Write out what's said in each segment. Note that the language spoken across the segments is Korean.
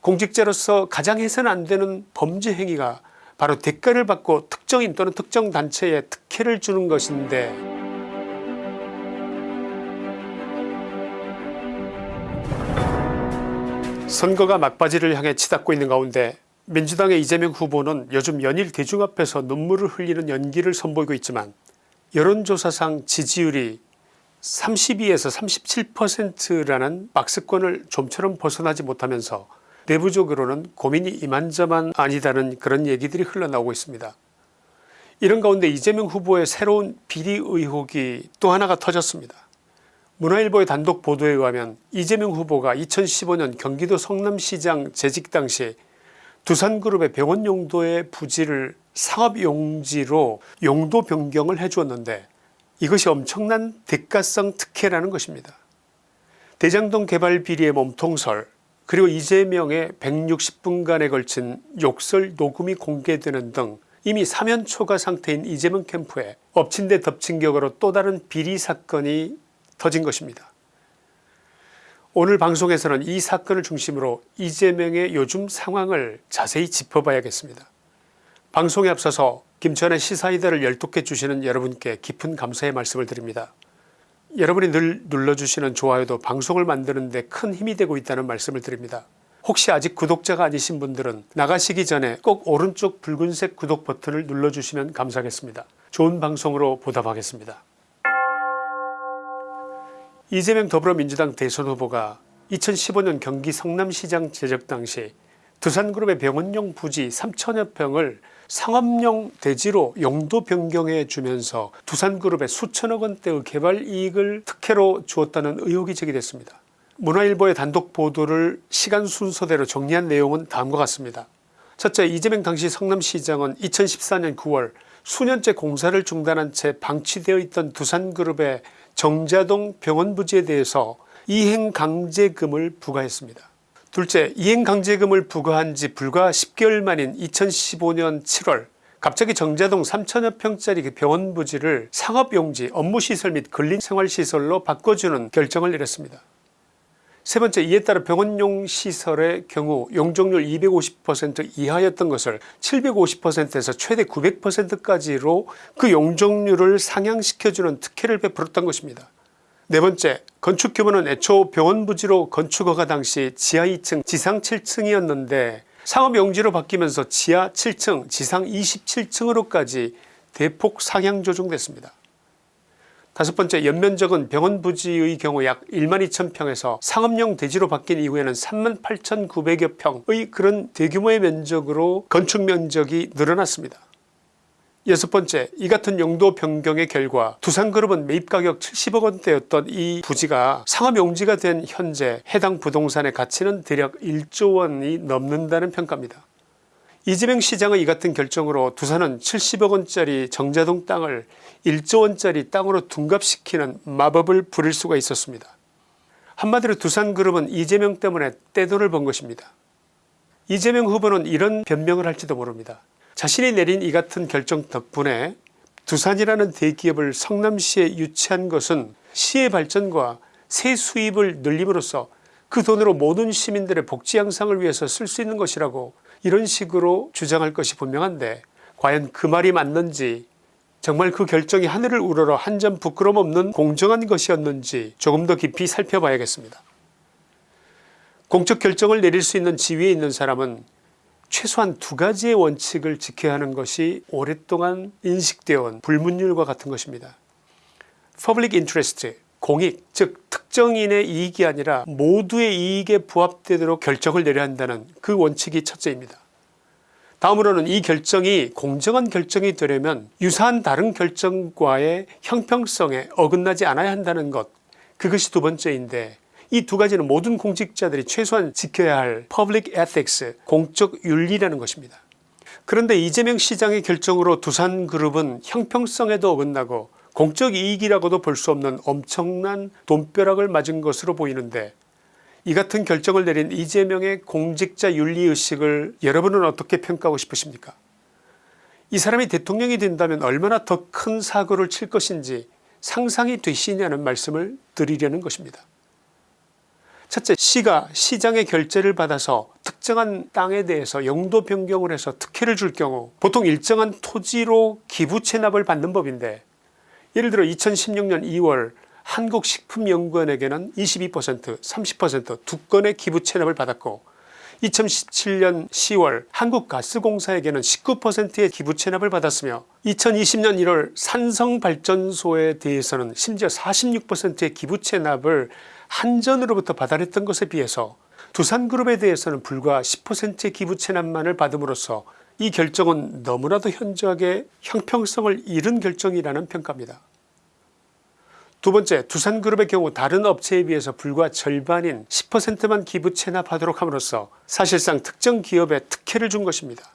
공직자로서 가장 해서는 안 되는 범죄 행위가 바로 대가를 받고 특정인 또는 특정 단체에 특혜를 주는 것인데 선거가 막바지를 향해 치닫고 있는 가운데 민주당의 이재명 후보는 요즘 연일 대중 앞에서 눈물을 흘리는 연기를 선보이고 있지만 여론조사상 지지율이 32에서 37%라는 박스권을 좀처럼 벗어나지 못하면서 내부적으로는 고민이 이만저만 아니다는 그런 얘기들이 흘러나오고 있습니다. 이런 가운데 이재명 후보의 새로운 비리 의혹이 또 하나가 터졌습니다. 문화일보의 단독 보도에 의하면 이재명 후보가 2015년 경기도 성남시장 재직 당시 두산그룹의 병원 용도의 부지를 상업용지로 용도 변경을 해주었는데 이것이 엄청난 대가성 특혜라는 것입니다. 대장동 개발 비리의 몸통설 그리고 이재명의 160분간에 걸친 욕설 녹음이 공개되는 등 이미 사면초가 상태인 이재명 캠프에 엎친 데 덮친 격으로 또 다른 비리 사건이 터진 것입니다. 오늘 방송에서는 이 사건을 중심으로 이재명의 요즘 상황을 자세히 짚어봐야겠습니다. 방송에 앞서서 김천의 시사이다를 열독해 주시는 여러분께 깊은 감사의 말씀을 드립니다. 여러분이 늘 눌러주시는 좋아요도 방송을 만드는 데 큰 힘이 되고 있다는 말씀을 드립니다. 혹시 아직 구독자가 아니신 분들은 나가시기 전에 꼭 오른쪽 붉은색 구독 버튼을 눌러주시면 감사하겠습니다. 좋은 방송으로 보답하겠습니다. 이재명 더불어민주당 대선 후보가 2015년 경기 성남시장 제적 당시 두산그룹의 병원용 부지 3천여 평을 상업용 대지로 용도 변경해 주면서 두산그룹에 수천억 원대의 개발 이익을 특혜로 주었다는 의혹이 제기됐습니다. 문화일보의 단독 보도를 시간 순서대로 정리한 내용은 다음과 같습니다. 첫째 이재명 당시 성남시장은 2014년 9월 수년째 공사를 중단한 채 방치되어 있던 두산그룹의 정자동 병원 부지에 대해서 이행강제금을 부과했습니다. 둘째 이행강제금을 부과한 지 불과 10개월 만인 2015년 7월 갑자기 정자동 3천여 평짜리 그 병원 부지를 상업용지 업무시설 및 근린생활시설로 바꿔주는 결정을 내렸습니다. 세 번째 이에 따라 병원용 시설의 경우 용적률 250% 이하였던 것을 750%에서 최대 900%까지로 그 용적률을 상향시켜주는 특혜를 베풀었던 것입니다. 네 번째 건축 규모는 애초 병원 부지로 건축 허가 당시 지하 2층 지상 7층이었는데 상업용지로 바뀌면서 지하 7층 지상 27층으로까지 대폭 상향 조정됐습니다. 다섯 번째 연면적은 병원 부지의 경우 약 1만 2천 평에서 상업용 대지로 바뀐 이후에는 3만 8천9백여 평의 그런 대규모의 면적으로 건축 면적이 늘어났습니다. 여섯 번째 이 같은 용도 변경의 결과 두산그룹은 매입가격 70억 원대였던 이 부지가 상업용지가 된 현재 해당 부동산의 가치는 대략 1조 원이 넘는다는 평가입니다. 이재명 시장의 이 같은 결정으로 두산은 70억 원짜리 정자동 땅을 1조 원짜리 땅으로 둔갑시키는 마법을 부릴 수가 있었습니다. 한마디로 두산그룹은 이재명 때문에 떼돈을 번 것입니다. 이재명 후보는 이런 변명을 할지도 모릅니다. 자신이 내린 이 같은 결정 덕분에 두산이라는 대기업을 성남시에 유치한 것은 시의 발전과 세 수입을 늘림으로써 그 돈으로 모든 시민들의 복지 향상을 위해서 쓸 수 있는 것이라고 이런 식으로 주장할 것이 분명한데 과연 그 말이 맞는지 정말 그 결정이 하늘을 우러러 한 점 부끄럼 없는 공정한 것이었는지 조금 더 깊이 살펴봐야겠습니다. 공적 결정을 내릴 수 있는 지위에 있는 사람은 최소한 두 가지의 원칙을 지켜야 하는 것이 오랫동안 인식되어 온 불문율과 같은 것입니다. Public interest 공익 즉 특정인의 이익이 아니라 모두의 이익에 부합되도록 결정을 내려야 한다는 그 원칙이 첫째입니다. 다음으로는 이 결정이 공정한 결정이 되려면 유사한 다른 결정과의 형평성에 어긋나지 않아야 한다는 것 그것이 두 번째인데 이 두 가지는 모든 공직자들이 최소한 지켜야 할 public ethics 공적 윤리라는 것입니다. 그런데 이재명 시장의 결정으로 두산그룹은 형평성에도 어긋나고 공적 이익이라고도 볼 수 없는 엄청난 돈벼락을 맞은 것으로 보이는데 이 같은 결정을 내린 이재명의 공직자 윤리의식을 여러분은 어떻게 평가하고 싶으십니까 이 사람이 대통령이 된다면 얼마나 더 큰 사고를 칠 것인지 상상이 되시냐는 말씀을 드리려는 것입니다. 첫째 시가 시장의 결재를 받아서 특정한 땅에 대해서 용도 변경을 해서 특혜를 줄 경우 보통 일정한 토지로 기부 체납을 받는 법인데 예를 들어 2016년 2월 한국식품연구원에게는 22% 30%두 건의 기부 체납을 받았고 2017년 10월 한국가스공사에게는 19%의 기부 체납을 받았으며 2020년 1월 산성발전소에 대해서는 심지어 46%의 기부 체납을 한전으로부터 받아냈던 것에 비해서 두산그룹에 대해서는 불과 10%의 기부 체납만을 받음으로써 이 결정은 너무나도 현저하게 형평성을 잃은 결정이라는 평가입니다. 두 번째 두산그룹의 경우 다른 업체에 비해서 불과 절반인 10%만 기부 체납하도록 함으로써 사실상 특정 기업에 특혜를 준 것입니다.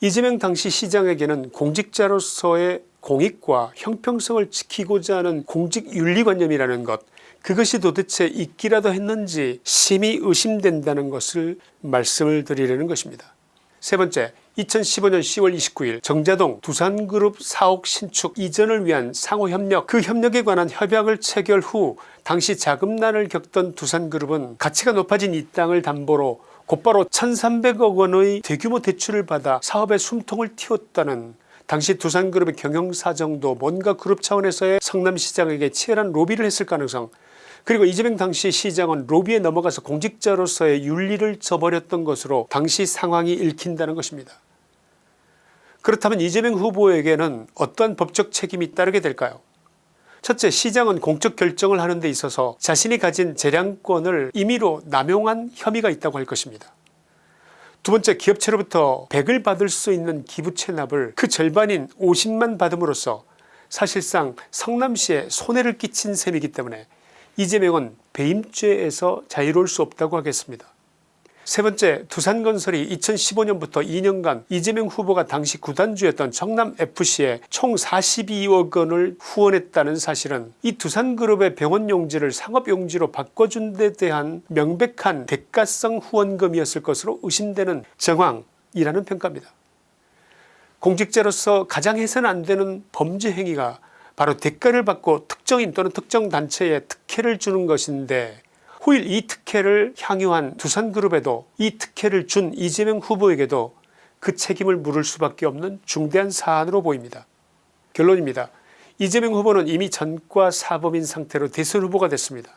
이재명 당시 시장에게는 공직자로서의 공익과 형평성을 지키고자 하는 공직윤리관념이라는 것 그것이 도대체 있기라도 했는지 심히 의심된다는 것을 말씀을 드리려는 것입니다. 세 번째 2015년 10월 29일 정자동 두산그룹 사옥 신축 이전을 위한 상호협력 그 협력에 관한 협약을 체결 후 당시 자금난을 겪던 두산그룹은 가치가 높아진 이 땅을 담보로 곧바로 1300억 원의 대규모 대출을 받아 사업에 숨통을 틔웠다는 당시 두산그룹의 경영사정도 뭔가 그룹 차원에서의 성남시장에게 치열한 로비를 했을 가능성 그리고 이재명 당시 시장은 로비에 넘어가서 공직자로서의 윤리를 저버렸던 것으로 당시 상황이 읽힌다는 것입니다. 그렇다면 이재명 후보에게는 어떠한 법적 책임이 따르게 될까요 첫째 시장은 공적 결정을 하는 데 있어서 자신이 가진 재량권을 임의로 남용한 혐의가 있다고 할 것입니다. 두 번째 기업체로부터 100을 받을 수 있는 기부 체납을 그 절반인 50만 받음으로써 사실상 성남시에 손해를 끼친 셈이기 때문에 이재명은 배임죄에서 자유로울 수 없다고 하겠습니다. 세 번째 두산건설이 2015년부터 2년간 이재명 후보가 당시 구단주였던 청남FC에 총 42억 원을 후원했다는 사실은 이 두산그룹의 병원용지를 상업용지로 바꿔준 데 대한 명백한 대가성 후원금이었을 것으로 의심되는 정황이라는 평가입니다. 공직자로서 가장 해서는 안되는 범죄 행위가 바로 대가를 받고 특정인 또는 특정 단체에 특혜를 주는 것인데 후일 이 특혜를 향유한 두산그룹에도 이 특혜를 준 이재명 후보에게도 그 책임을 물을 수밖에 없는 중대한 사안으로 보입니다. 결론입니다. 이재명 후보는 이미 전과 사범인 상태로 대선 후보가 됐습니다.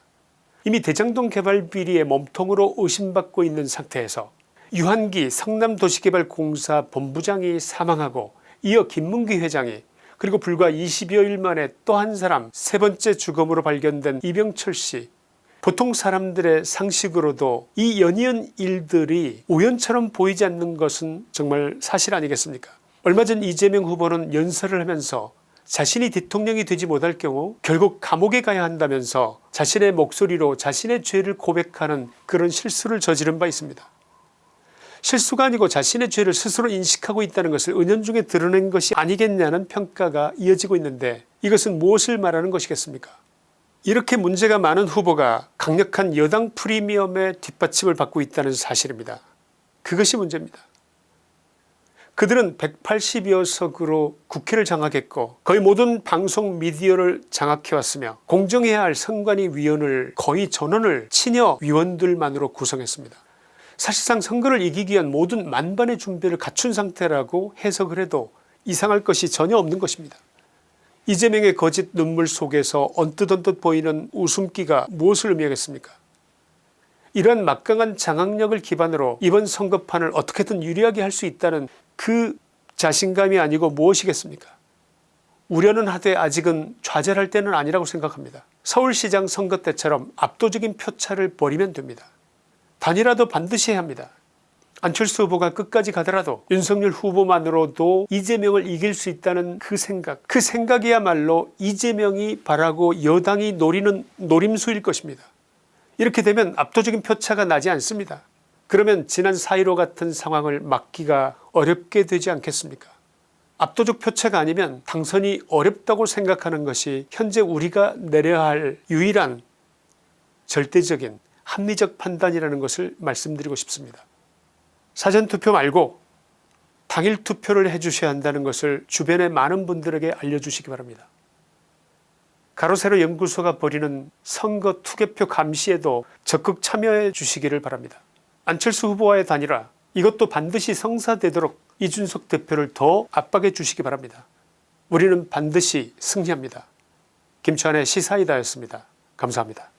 이미 대장동 개발 비리의 몸통으로 의심받고 있는 상태에서 유한기 성남도시개발공사 본부장이 사망하고 이어 김문기 회장이 그리고 불과 20여일 만에 또 한 사람 세 번째 주검으로 발견된 이병철 씨 보통 사람들의 상식으로도 이 연이은 일들이 우연처럼 보이지 않는 것은 정말 사실 아니겠습니까 얼마 전 이재명 후보는 연설을 하면서 자신이 대통령이 되지 못할 경우 결국 감옥에 가야 한다면서 자신의 목소리로 자신의 죄를 고백하는 그런 실수를 저지른 바 있습니다. 실수가 아니고 자신의 죄를 스스로 인식하고 있다는 것을 은연중에 드러낸 것이 아니겠냐는 평가가 이어지고 있는데 이것은 무엇을 말하는 것이겠습니까 이렇게 문제가 많은 후보가 강력한 여당 프리미엄의 뒷받침을 받고 있다는 사실입니다. 그것이 문제입니다. 그들은 180여 석으로 국회를 장악했고 거의 모든 방송 미디어를 장악해왔으며 공정해야 할 선관위 위원을 거의 전원을 친여 위원들만으로 구성했습니다. 사실상 선거를 이기기 위한 모든 만반의 준비를 갖춘 상태라고 해석을 해도 이상할 것이 전혀 없는 것입니다. 이재명의 거짓 눈물 속에서 언뜻언뜻 보이는 웃음기가 무엇을 의미하겠습니까 이러한 막강한 장악력을 기반으로 이번 선거판을 어떻게든 유리하게 할 수 있다는 그 자신감이 아니고 무엇이겠습니까 우려는 하되 아직은 좌절할 때는 아니라고 생각합니다. 서울시장 선거 때처럼 압도적인 표차를 벌이면 됩니다. 단이라도 반드시 해야 합니다. 안철수 후보가 끝까지 가더라도 윤석열 후보만으로도 이재명을 이길 수 있다는 그 생각 그 생각이야말로 이재명이 바라고 여당이 노리는 노림수일 것입니다. 이렇게 되면 압도적인 표차가 나지 않습니다. 그러면 지난 4.15 같은 상황을 막기가 어렵게 되지 않겠습니까 압도적 표차가 아니면 당선이 어렵다고 생각하는 것이 현재 우리가 내려야 할 유일한 절대적인 합리적 판단이라는 것을 말씀드리고 싶습니다. 사전투표 말고 당일 투표를 해주셔야 한다는 것을 주변의 많은 분들에게 알려주시기 바랍니다. 가로세로 연구소가 벌이는 선거 투개표 감시에도 적극 참여해 주시기를 바랍니다. 안철수 후보와의 단일화 이것도 반드시 성사되도록 이준석 대표를 더 압박해 주시기 바랍니다. 우리는 반드시 승리합니다. 김치환의 시사이다였습니다. 감사합니다.